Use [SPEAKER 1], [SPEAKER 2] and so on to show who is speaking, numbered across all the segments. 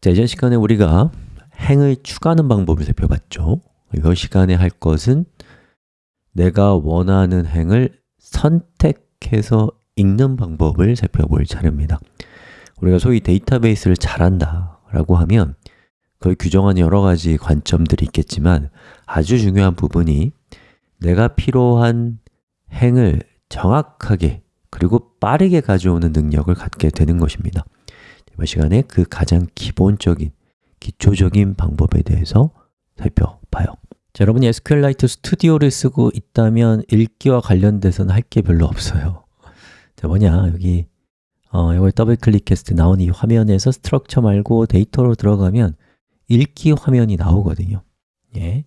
[SPEAKER 1] 자, 이전 시간에 우리가 행을 추가하는 방법을 살펴봤죠. 이 시간에 할 것은 내가 원하는 행을 선택해서 읽는 방법을 살펴볼 차례입니다. 우리가 소위 데이터베이스를 잘한다 라고 하면 그걸 규정하는 여러 가지 관점들이 있겠지만 아주 중요한 부분이 내가 필요한 행을 정확하게 그리고 빠르게 가져오는 능력을 갖게 되는 것입니다 이번 시간에 그 가장 기본적인, 기초적인 방법에 대해서 살펴봐요. 자, 여러분이 SQLite 스튜디오를 쓰고 있다면 읽기와 관련돼서는 할 게 별로 없어요. 자, 뭐냐, 여기 어, 이걸 더블 클릭했을 때 나온 이 화면에서 structure 말고 데이터로 들어가면 읽기 화면이 나오거든요. 예.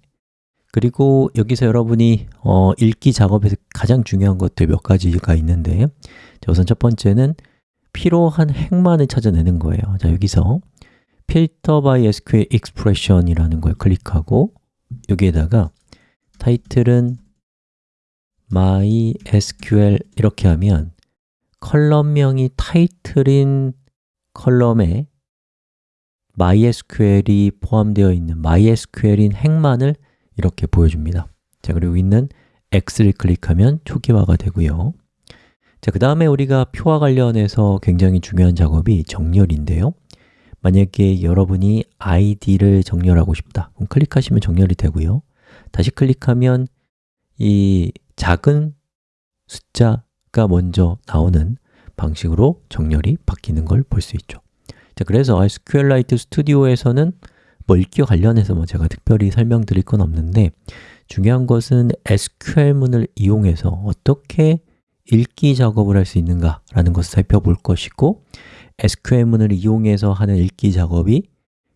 [SPEAKER 1] 그리고 여기서 여러분이 어, 읽기 작업에서 가장 중요한 것들 몇 가지가 있는데 자, 우선 첫 번째는 필요한 행만을 찾아내는 거예요. 자, 여기서 filter by SQL expression 이라는 걸 클릭하고 여기에다가 타이틀은 MySQL 이렇게 하면 column명이 타이틀인 column에 MySQL이 포함되어 있는 MySQL인 행만을 이렇게 보여줍니다. 자 그리고 있는 X를 클릭하면 초기화가 되고요 자, 그 다음에 우리가 표와 관련해서 굉장히 중요한 작업이 정렬인데요. 만약에 여러분이 id를 정렬하고 싶다. 그럼 클릭하시면 정렬이 되고요. 다시 클릭하면 이 작은 숫자가 먼저 나오는 방식으로 정렬이 바뀌는 걸 볼 수 있죠. 자, 그래서 SQLite 스튜디오에서는 뭐 읽기와 관련해서 뭐 제가 특별히 설명드릴 건 없는데 중요한 것은 SQL문을 이용해서 어떻게 읽기 작업을 할 수 있는가 라는 것을 살펴볼 것이고 SQL문을 이용해서 하는 읽기 작업이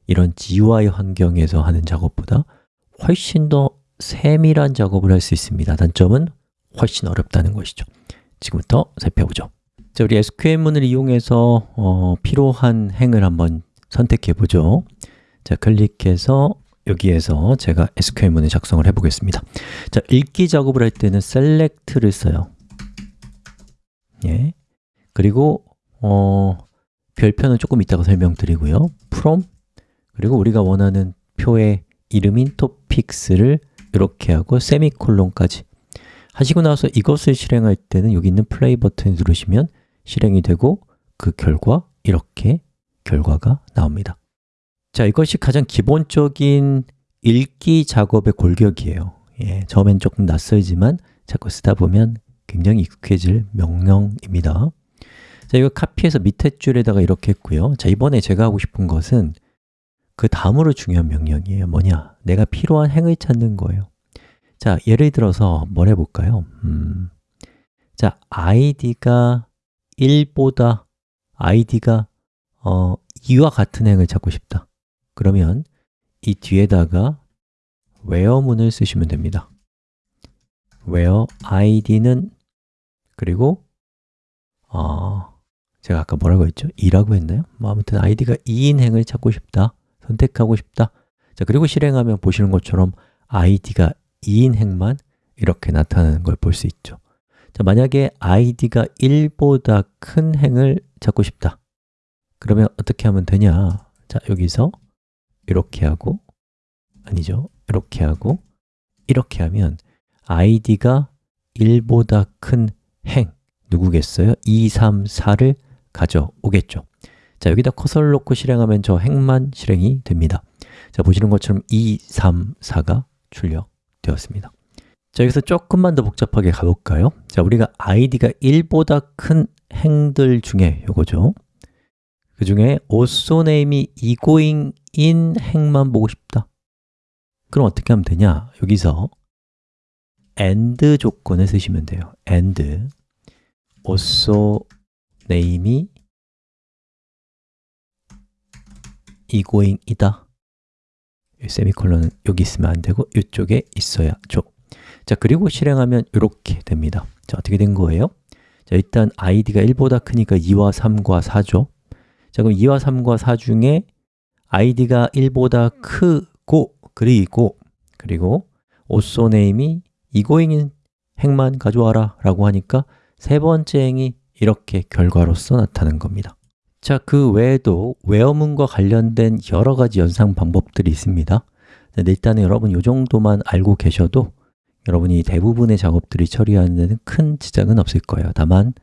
[SPEAKER 1] 이런 GUI 환경에서 하는 작업보다 훨씬 더 세밀한 작업을 할 수 있습니다. 단점은 훨씬 어렵다는 것이죠. 지금부터 살펴보죠. 자, 우리 SQL문을 이용해서 어, 필요한 행을 한번 선택해 보죠. 자, 클릭해서 여기에서 제가 SQL문을 작성을 해보겠습니다. 자, 읽기 작업을 할 때는 select를 써요 예. 그리고 어, 별표는 조금 이따가 설명드리고요. From. 그리고 우리가 원하는 표의 이름인 topics를 이렇게 하고 세미콜론까지 하시고 나서 이것을 실행할 때는 여기 있는 플레이 버튼을 누르시면 실행이 되고 그 결과 이렇게 결과가 나옵니다. 자, 이것이 가장 기본적인 읽기 작업의 골격이에요. 예, 처음엔 조금 낯설지만 자꾸 쓰다 보면 굉장히 익숙해질 명령입니다. 자, 이거 카피해서 밑에 줄에다가 이렇게 했고요. 자, 이번에 제가 하고 싶은 것은 그 다음으로 중요한 명령이에요. 뭐냐? 내가 필요한 행을 찾는 거예요. 자, 예를 들어서 뭘 해볼까요? 음, 자, id가 1보다 id가 어, 2와 같은 행을 찾고 싶다. 그러면 이 뒤에다가 where문을 쓰시면 됩니다. where id는 그리고 어, 제가 아까 뭐라고 했죠? 2라고 했나요? 뭐 아무튼 id가 2인 행을 찾고 싶다 선택하고 싶다. 자 그리고 실행하면 보시는 것처럼 id가 2인 행만 이렇게 나타나는 걸 볼 수 있죠. 자 만약에 id가 1보다 큰 행을 찾고 싶다. 그러면 어떻게 하면 되냐? 자 여기서 이렇게 하고 아니죠. 이렇게 하고 이렇게 하면 id가 1보다 큰 행 누구겠어요? 2, 3, 4를 가져오겠죠 자, 여기다 커서를 놓고 실행하면 저 행만 실행이 됩니다 자, 보시는 것처럼 2, 3, 4가 출력되었습니다 자, 여기서 조금만 더 복잡하게 가볼까요? 자, 우리가 id가 1보다 큰 행들 중에 요거죠 그 중에 also name이 egoing in 행만 보고 싶다 그럼 어떻게 하면 되냐? 여기서 and 조건을 쓰시면 돼요 and also name이 egoing이다. 세미콜론은 여기 있으면 안 되고 이쪽에 있어야죠 자, 그리고 실행하면 이렇게 됩니다. 자, 어떻게 된 거예요? 자, 일단 id가 1보다 크니까 2와 3과 4죠 자, 그럼 2와 3과 4 중에 id가 1보다 크고 그리고 그리고 also name이 이고잉인 행만 가져와라 라고 하니까 세 번째 행이 이렇게 결과로서 나타나는 겁니다. 자, 그 외에도 웨어문과 관련된 여러 가지 연상 방법들이 있습니다. 네, 일단은 여러분 이 정도만 알고 계셔도 여러분이 대부분의 작업들이 처리하는 데는 큰 지장은 없을 거예요. 다만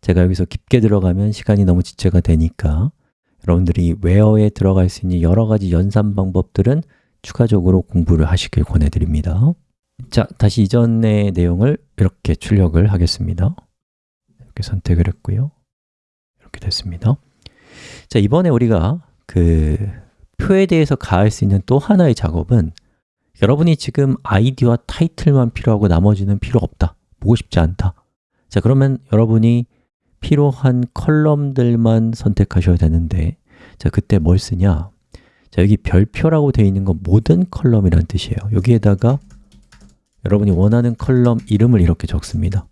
[SPEAKER 1] 제가 여기서 깊게 들어가면 시간이 너무 지체가 되니까 여러분들이 웨어에 들어갈 수 있는 여러 가지 연산 방법들은 추가적으로 공부를 하시길 권해드립니다. 자, 다시 이전의 내용을 이렇게 출력을 하겠습니다 이렇게 선택을 했고요. 이렇게 됐습니다. 자, 이번에 우리가 그 표에 대해서 가할 수 있는 또 하나의 작업은 여러분이 지금 아이디와 타이틀만 필요하고 나머지는 필요 없다 보고 싶지 않다. 자, 그러면 여러분이 필요한 컬럼들만 선택하셔야 되는데 자, 그때 뭘 쓰냐? 자, 여기 별표라고 되어 있는 건 모든 column이라는 뜻이에요. 여기에다가 여러분이 원하는 column 이름을 이렇게 적습니다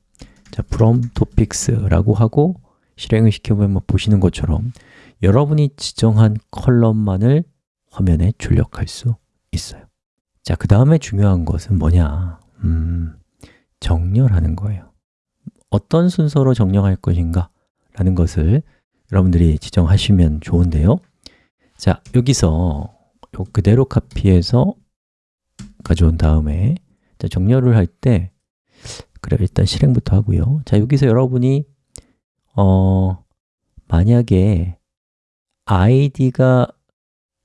[SPEAKER 1] 자, from topics라고 하고 실행을 시켜보면 보시는 것처럼 여러분이 지정한 column만을 화면에 출력할 수 있어요 자, 그 다음에 중요한 것은 뭐냐? 음, 정렬하는 거예요 어떤 순서로 정렬할 것인가? 라는 것을 여러분들이 지정하시면 좋은데요 자, 여기서 요 그대로 카피해서 가져온 다음에 자, 정렬을 할 때 그래 일단 실행부터 하고요. 자, 여기서 여러분이 어, 만약에 id가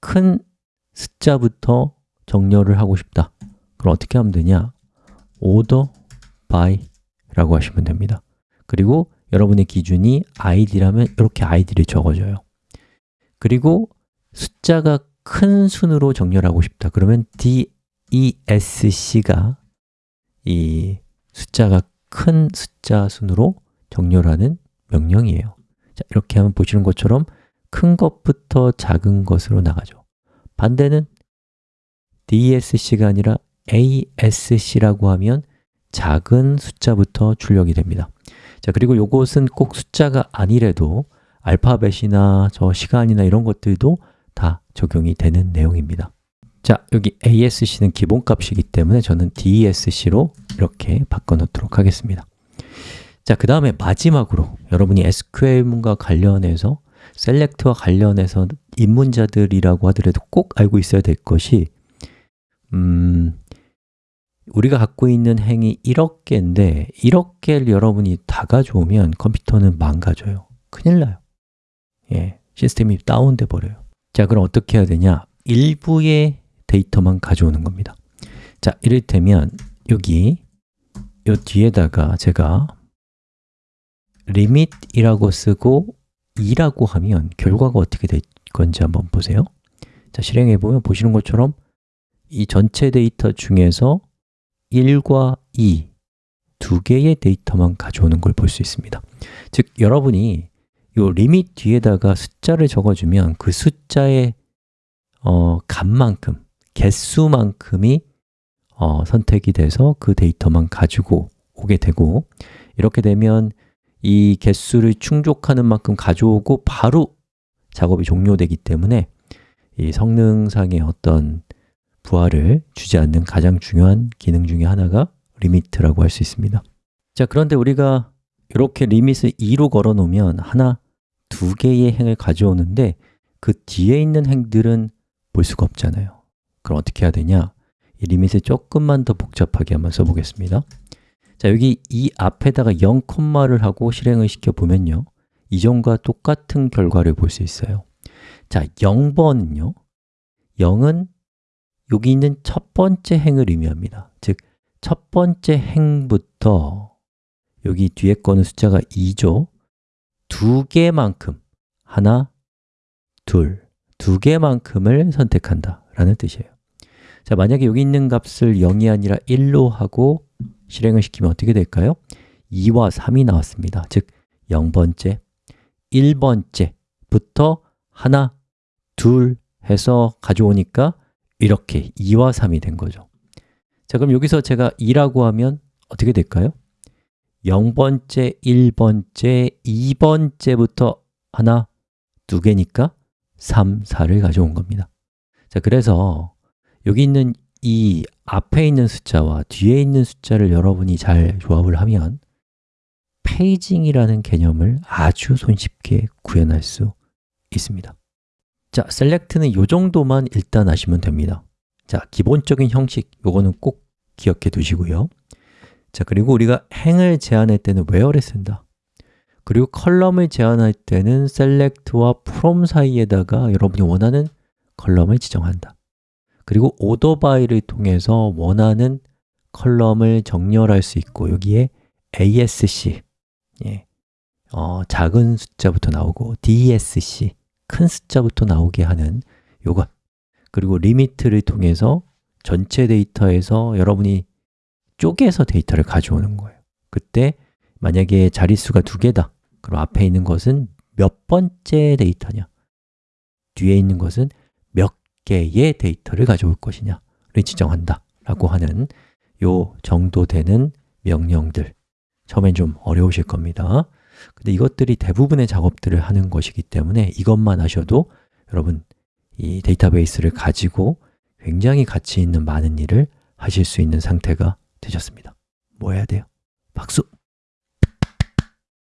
[SPEAKER 1] 큰 숫자부터 정렬을 하고 싶다. 그럼 어떻게 하면 되냐? order by 라고 하시면 됩니다. 그리고 여러분의 기준이 id라면 이렇게 id를 적어줘요. 그리고 숫자가 큰 순으로 정렬하고 싶다. 그러면 DESC가 이 숫자가 큰 숫자 순으로 정렬하는 명령이에요. 자, 이렇게 하면 보시는 것처럼 큰 것부터 작은 것으로 나가죠. 반대는 DESC가 아니라 ASC라고 하면 작은 숫자부터 출력이 됩니다. 자 그리고 이것은 꼭 숫자가 아니래도 알파벳이나 저 시간이나 이런 것들도 다 적용이 되는 내용입니다. 자, 여기 ASC는 기본값이기 때문에 저는 DESC로 이렇게 바꿔놓도록 하겠습니다. 자, 그 다음에 마지막으로 여러분이 SQL문과 관련해서 셀렉트와 관련해서 입문자들이라고 하더라도 꼭 알고 있어야 될 것이 음, 우리가 갖고 있는 행이 1억 개인데 1억 개를 여러분이 다 가져오면 컴퓨터는 망가져요. 큰일 나요. 예, 시스템이 다운돼 버려요. 자, 그럼 어떻게 해야 되냐? 일부의 데이터만 가져오는 겁니다. 자, 이를테면 여기 이 뒤에다가 제가 limit이라고 쓰고 2라고 하면 결과가 어떻게 될 건지 한번 보세요. 자, 실행해 보면 보시는 것처럼 이 전체 데이터 중에서 1과 2, 두 개의 데이터만 가져오는 걸 볼 수 있습니다. 즉, 여러분이 이 리밋 뒤에다가 숫자를 적어주면 그 숫자의 어, 값만큼, 개수만큼이 어, 선택이 돼서 그 데이터만 가지고 오게 되고 이렇게 되면 이 개수를 충족하는 만큼 가져오고 바로 작업이 종료되기 때문에 이 성능상의 어떤 부하를 주지 않는 가장 중요한 기능 중에 하나가 limit라고 할 수 있습니다 자, 그런데 우리가 이렇게 limit을 2로 걸어 놓으면 하나, 두 개의 행을 가져오는데 그 뒤에 있는 행들은 볼 수가 없잖아요 그럼 어떻게 해야 되냐? 이 리밋을 조금만 더 복잡하게 한번 써보겠습니다. 자, 여기 이 앞에다가 0 콤마를 하고 실행을 시켜보면요. 이전과 똑같은 결과를 볼 수 있어요. 자, 0번은요. 0은 여기 있는 첫 번째 행을 의미합니다. 즉, 첫 번째 행부터 여기 뒤에 거는 숫자가 2죠. 두 개만큼 하나, 둘, 두 개만큼을 선택한다 라는 뜻이에요 자, 만약에 여기 있는 값을 0이 아니라 1로 하고 실행을 시키면 어떻게 될까요? 2와 3이 나왔습니다 즉, 0번째, 1번째부터 하나, 둘 해서 가져오니까 이렇게 2와 3이 된 거죠 자, 그럼 여기서 제가 2라고 하면 어떻게 될까요? 0번째, 1번째, 2번째부터 하나, 두 개니까 3, 4를 가져온 겁니다 자, 그래서 여기 있는 이 앞에 있는 숫자와 뒤에 있는 숫자를 여러분이 잘 조합을 하면 페이징이라는 개념을 아주 손쉽게 구현할 수 있습니다. 자, select는 이 정도만 일단 아시면 됩니다. 자, 기본적인 형식, 요거는 꼭 기억해 두시고요. 자, 그리고 우리가 행을 제한할 때는 where를 쓴다. 그리고 column을 제한할 때는 select와 from 사이에다가 여러분이 원하는 column을 지정한다 그리고 order by를 통해서 원하는 column을 정렬할 수 있고 여기에 ASC 예, 어, 작은 숫자부터 나오고 DSC 큰 숫자부터 나오게 하는 요것 그리고 limit를 통해서 전체 데이터에서 여러분이 쪼개서 데이터를 가져오는 거예요. 그때 만약에 자릿수가 두 개다 그럼 앞에 있는 것은 몇 번째 데이터냐? 뒤에 있는 것은 몇 개의 데이터를 가져올 것이냐를 지정한다 라고 하는 요 정도 되는 명령들 처음엔 좀 어려우실 겁니다 근데 이것들이 대부분의 작업들을 하는 것이기 때문에 이것만 하셔도 여러분 이 데이터베이스를 가지고 굉장히 가치 있는 많은 일을 하실 수 있는 상태가 되셨습니다 뭐 해야 돼요? 박수!